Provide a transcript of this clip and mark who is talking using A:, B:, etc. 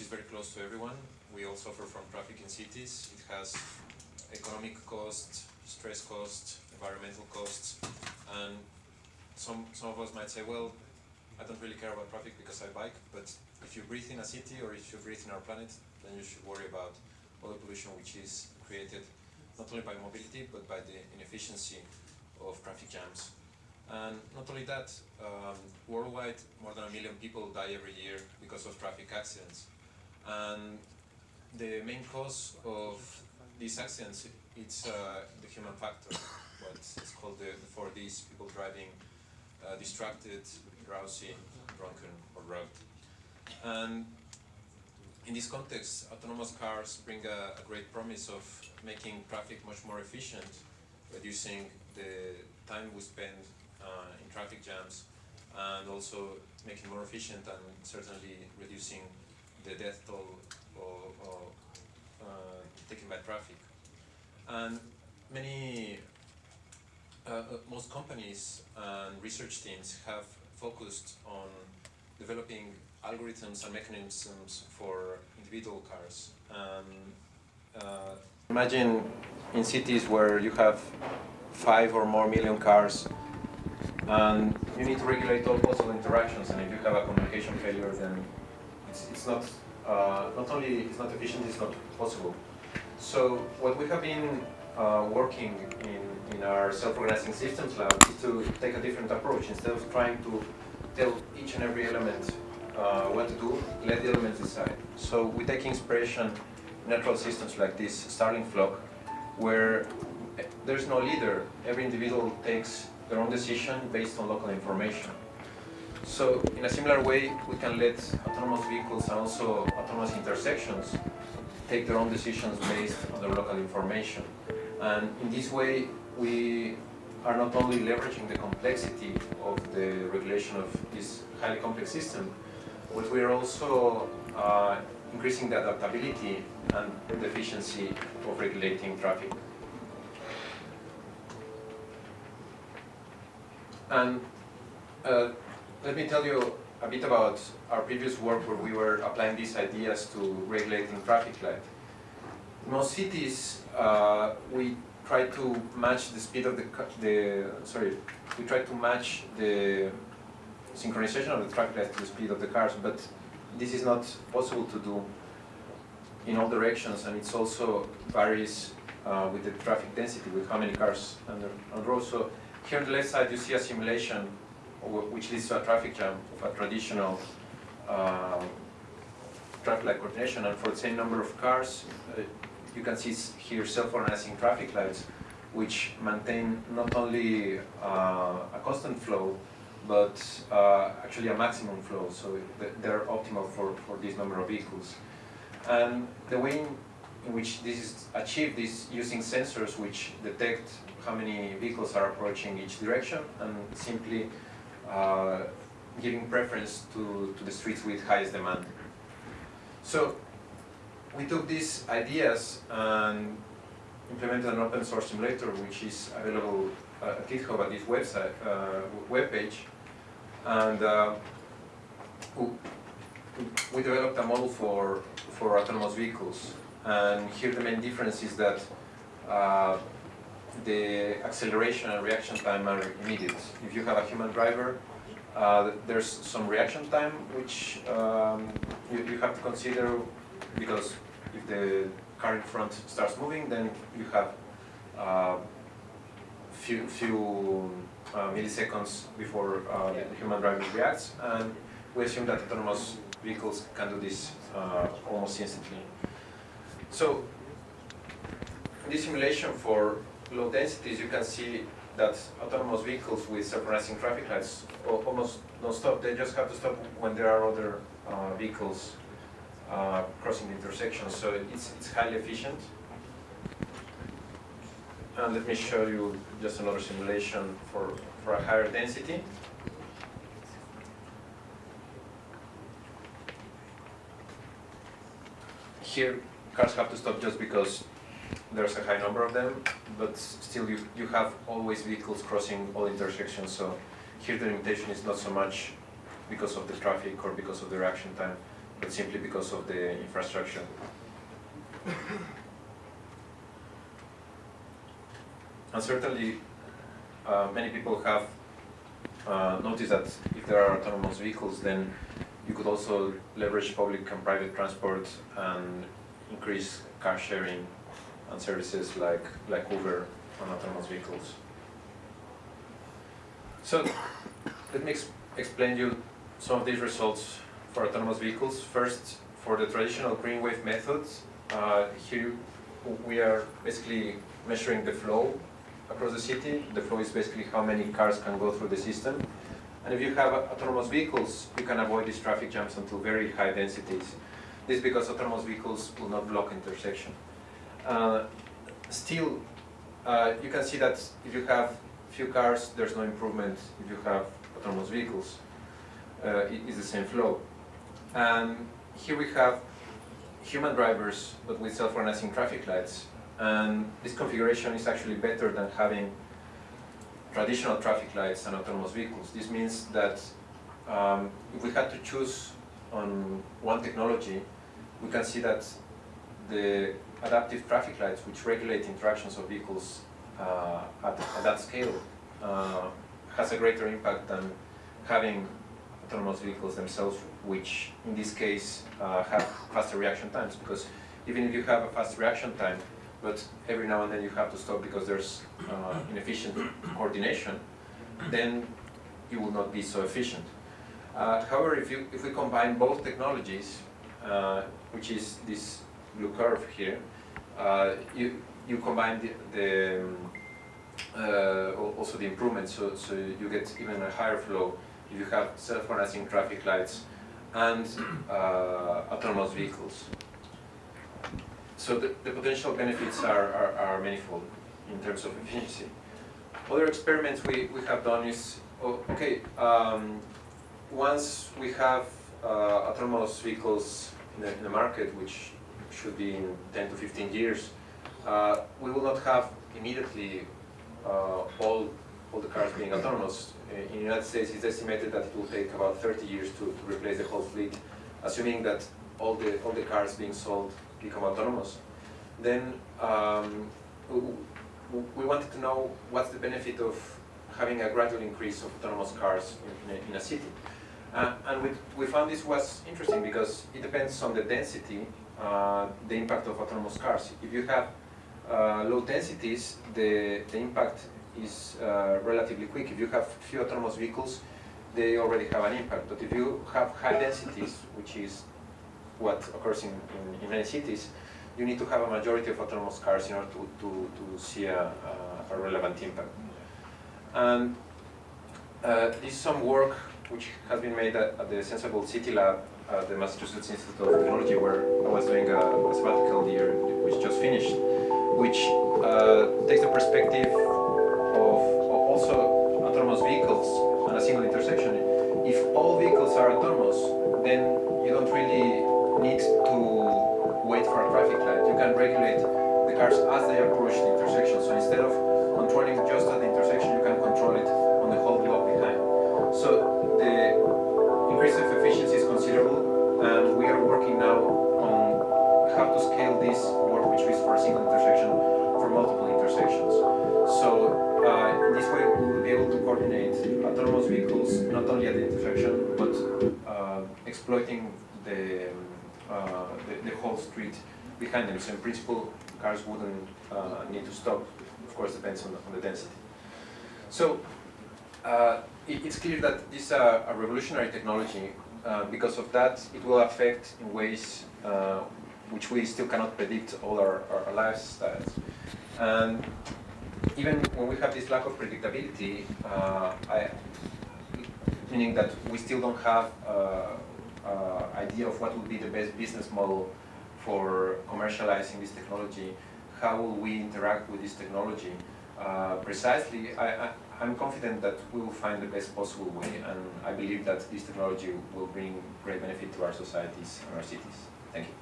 A: is very close to everyone. We all suffer from traffic in cities. It has economic costs, stress costs, environmental costs, and some, some of us might say, well, I don't really care about traffic because I bike, but if you breathe in a city or if you breathe in our planet, then you should worry about all the pollution which is created not only by mobility, but by the inefficiency of traffic jams. And not only that, um, worldwide, more than a million people die every year because of traffic accidents. And the main cause of these accidents, it's uh, the human factor, what is called the, the four Ds, people driving uh, distracted, drowsy, drunken, or drugged. And in this context, autonomous cars bring a, a great promise of making traffic much more efficient, reducing the time we spend uh, in traffic jams, and also making more efficient and certainly reducing the death toll or, or, uh, taken by traffic. And many, uh, uh, most companies and research teams have focused on developing algorithms and mechanisms for individual cars. Um, uh, imagine in cities where you have five or more million cars and you need to regulate all possible interactions and if you have a communication failure then it's, it's not uh, not only it's not efficient, it's not possible. So what we have been uh, working in, in our self-organizing systems lab is to take a different approach. Instead of trying to tell each and every element uh, what to do, let the elements decide. So we take inspiration natural systems like this Starling flock, where there's no leader. Every individual takes their own decision based on local information. So in a similar way, we can let autonomous vehicles and also autonomous intersections take their own decisions based on their local information. And in this way, we are not only leveraging the complexity of the regulation of this highly complex system, but we are also uh, increasing the adaptability and the efficiency of regulating traffic. And uh, let me tell you a bit about our previous work where we were applying these ideas to regulating traffic light. In most cities, uh, we try to match the speed of the, the, sorry, we try to match the synchronization of the traffic light to the speed of the cars, but this is not possible to do in all directions, and it also varies uh, with the traffic density, with how many cars on the, on the road. So here on the left side, you see a simulation which leads to a traffic jam of a traditional uh, traffic light coordination. And for the same number of cars, uh, you can see here self-organizing traffic lights, which maintain not only uh, a constant flow, but uh, actually a maximum flow. So they're optimal for, for this number of vehicles. And the way in which this is achieved is using sensors which detect how many vehicles are approaching each direction and simply uh, giving preference to, to the streets with highest demand. So we took these ideas and implemented an open source simulator which is available uh, at GitHub at this website, uh, web page. And uh, we developed a model for, for autonomous vehicles. And here the main difference is that uh, the acceleration and reaction time are immediate. If you have a human driver, uh, there's some reaction time which um, you, you, have to consider because if the car in front starts moving, then you have uh, few, few uh, milliseconds before uh, the human driver reacts, and we assume that autonomous vehicles can do this uh, almost instantly. So, this simulation for low densities, you can see that autonomous vehicles with self-organizing traffic lights almost don't stop. They just have to stop when there are other uh, vehicles uh, crossing the intersection. So it's, it's highly efficient. And let me show you just another simulation for, for a higher density. Here, cars have to stop just because there's a high number of them, but still you, you have always vehicles crossing all intersections, so here the limitation is not so much because of the traffic or because of the reaction time, but simply because of the infrastructure. And certainly, uh, many people have uh, noticed that if there are autonomous vehicles, then you could also leverage public and private transport and increase car sharing and services like, like Uber on autonomous vehicles. So let me ex explain you some of these results for autonomous vehicles. First, for the traditional green wave methods, uh, here we are basically measuring the flow across the city. The flow is basically how many cars can go through the system. And if you have autonomous vehicles, you can avoid these traffic jams until very high densities. This is because autonomous vehicles will not block intersection. Uh, still, uh, you can see that if you have few cars, there's no improvement if you have autonomous vehicles. Uh, it is the same flow. And here we have human drivers, but with self-organizing traffic lights. And this configuration is actually better than having traditional traffic lights and autonomous vehicles. This means that um, if we had to choose on one technology, we can see that the adaptive traffic lights, which regulate interactions of vehicles uh, at, at, that scale, uh, has a greater impact than having autonomous vehicles themselves, which in this case uh, have faster reaction times. Because even if you have a fast reaction time, but every now and then you have to stop because there's uh, inefficient coordination, then you will not be so efficient. Uh, however, if, you, if we combine both technologies, uh, which is this blue curve here, uh, you, you combine the, the um, uh, also the improvements, so, so you get even a higher flow if you have self-organizing traffic lights and uh, autonomous vehicles. So the, the potential benefits are, are, are, manifold in terms of efficiency. Other experiments we, we have done is, okay, um, once we have uh, autonomous vehicles in the, in the, market, which should be in 10 to 15 years, uh, we will not have immediately uh, all, all the cars being autonomous. In the United States, it's estimated that it will take about 30 years to, to replace the whole fleet, assuming that all the, all the cars being sold become autonomous. Then um, we wanted to know what's the benefit of having a gradual increase of autonomous cars in, in, a, in a, city. Uh, and we, we found this was interesting because it depends on the density, uh, the impact of autonomous cars. If you have uh, low densities, the, the impact is uh, relatively quick. If you have few autonomous vehicles, they already have an impact. But if you have high densities, which is what occurs in, in, in many cities, you need to have a majority of autonomous cars in order to, to, to see a, a, relevant impact. And uh, this is some work which has been made at, at, the Senseable City Lab at the Massachusetts Institute of Technology where I was doing a, a sabbatical year which just finished, which uh, takes the perspective of also autonomous vehicles and a single intersection. If all vehicles are autonomous, then you don't really need to wait for a traffic light. You can regulate the cars as they approach the intersection. So instead of controlling just at the intersection, you can control it on the whole block behind. So the increase of efficiency is considerable, and we are working now on how to scale this work, which is for a single intersection, for multiple intersections. So uh, this way, we will be able to coordinate autonomous vehicles not only at the intersection, but uh, exploiting the uh, the, the, whole street behind them. So in principle, cars wouldn't uh, need to stop. Of course, depends on the, on the density. So uh, it, it's clear that this is a, a revolutionary technology. because of that, it will affect in ways which we still cannot predict all our, our lifestyles. And even when we have this lack of predictability, uh, I, meaning that we still don't have uh, uh, idea of what would be the best business model for commercializing this technology, how will we interact with this technology. Uh, precisely, I, I'm confident that we will find the best possible way, and I believe that this technology will bring great benefit to our societies and our cities. Thank you.